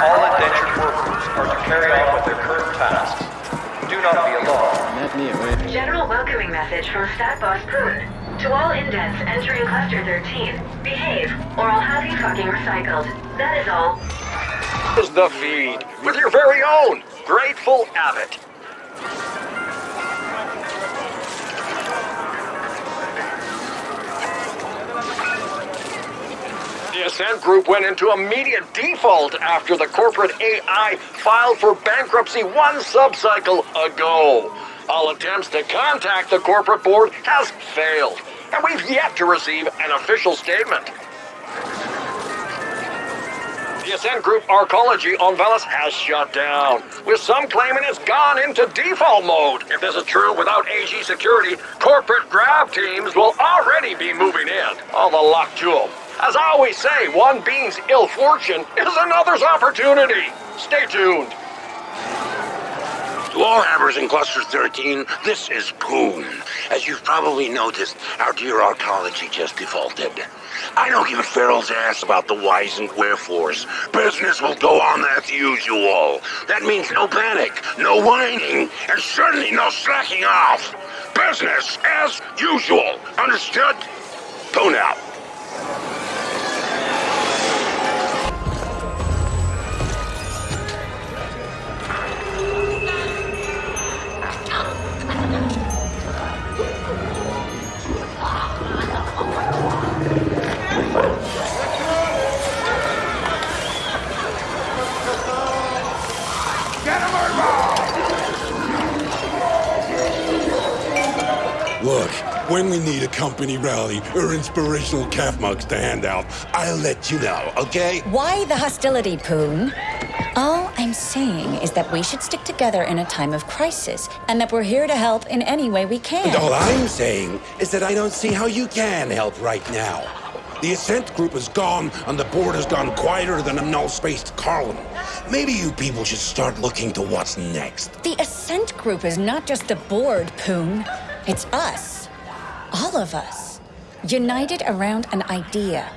Attention! All indentured workers are to carry on with their current tasks. Do not be alarmed. General welcoming message from Stat Boss Poone. To all indents entering Cluster 13, behave, or I'll have you fucking recycled. That is all. is the feed with your very own Grateful Abbott. The Ascent Group went into immediate default after the corporate AI filed for bankruptcy one subcycle ago. All attempts to contact the corporate board has failed, and we've yet to receive an official statement. The Ascent Group Arcology on Veles has shut down, with some claiming it's gone into default mode. If this is true, without AG security, corporate grab teams will already be moving in. All the luck to. As I always say, one bean's ill fortune is another's opportunity. Stay tuned. To all hammers in Cluster 13, this is Poone. As you've probably noticed, our dear Arcology just defaulted. I don't give a feral's ass about the whys and wherefores. Business will go on as usual. That means no panic, no whining, and certainly no slacking off. Business as usual. Understood? Poone out. Look, when we need a company rally or inspirational calf mugs to hand out, I'll let you know, okay? Why the hostility, Poone? All I'm saying is that we should stick together in a time of crisis, and that we're here to help in any way we can. And all I'm saying is that I don't see how you can help right now. The Ascent Group is gone, and the board has gone quieter than a null-spaced column. Maybe you people should start looking to what's next. The Ascent Group is not just the board, Poone. It's us. All of us. United around an idea.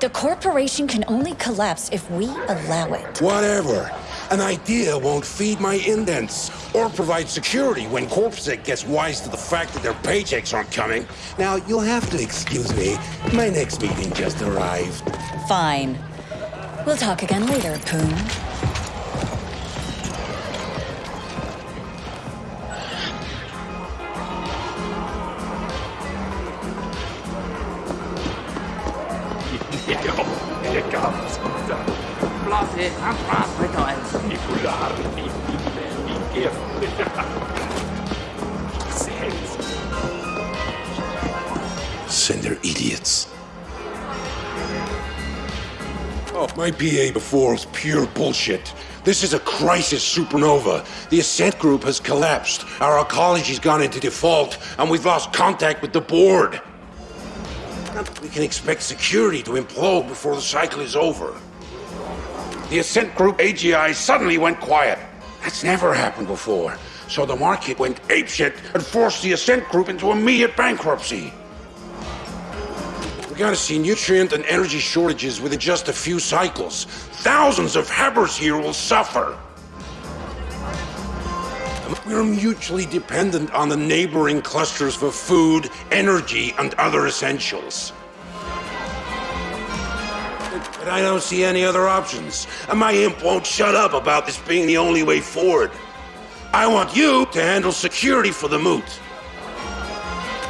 The corporation can only collapse if we allow it. Whatever. An idea won't feed my indents or provide security when Corpsec gets wise to the fact that their paychecks aren't coming. Now, you'll have to excuse me. My next meeting just arrived. Fine. We'll talk again later, Poone. Send their idiots. Oh, my PA before was pure bullshit. This is a crisis supernova. The Ascent Group has collapsed. Our Arcology's gone into default, and we've lost contact with the board. We can expect security to implode before the cycle is over. The Ascent Group AGI suddenly went quiet. That's never happened before. So the market went apeshit and forced the Ascent Group into immediate bankruptcy. We're gonna see nutrient and energy shortages within just a few cycles. Thousands of Habbers here will suffer. We're mutually dependent on the neighboring clusters for food, energy, and other essentials. I don't see any other options. And my imp won't shut up about this being the only way forward. I want you to handle security for the moot.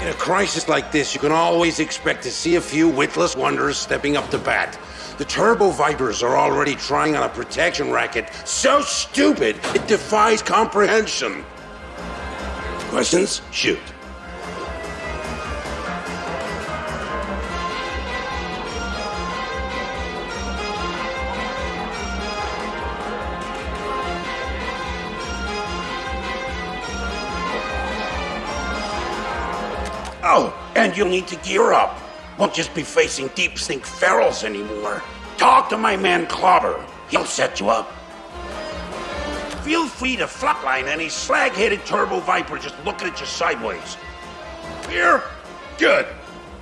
In a crisis like this, you can always expect to see a few witless wonders stepping up to bat. The Turbo Vipers are already trying on a protection racket so stupid it defies comprehension. Questions? Shoot. Oh, and you'll need to gear up. Won't just be facing deep sink ferals anymore. Talk to my man Clobber. He'll set you up. Feel free to flatline any slag-headed turbo viper just looking at you sideways. Here? Good.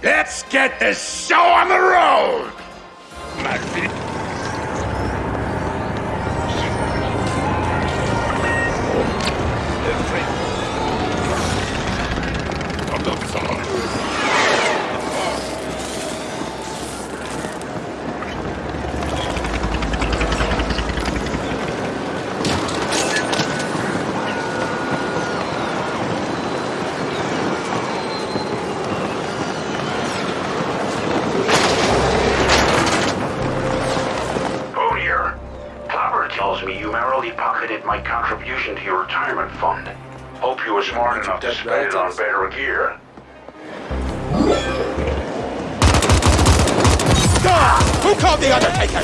Let's get this show on the road! You were enough to spend it on better gear. Ah! Who called the Undertaker?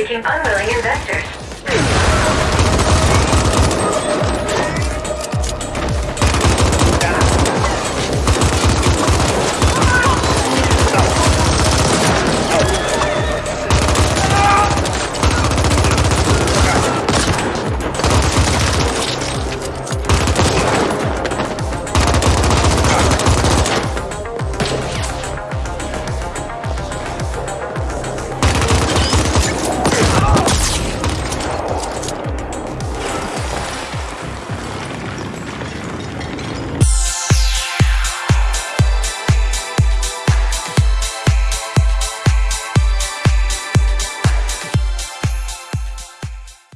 seeking unwilling investors.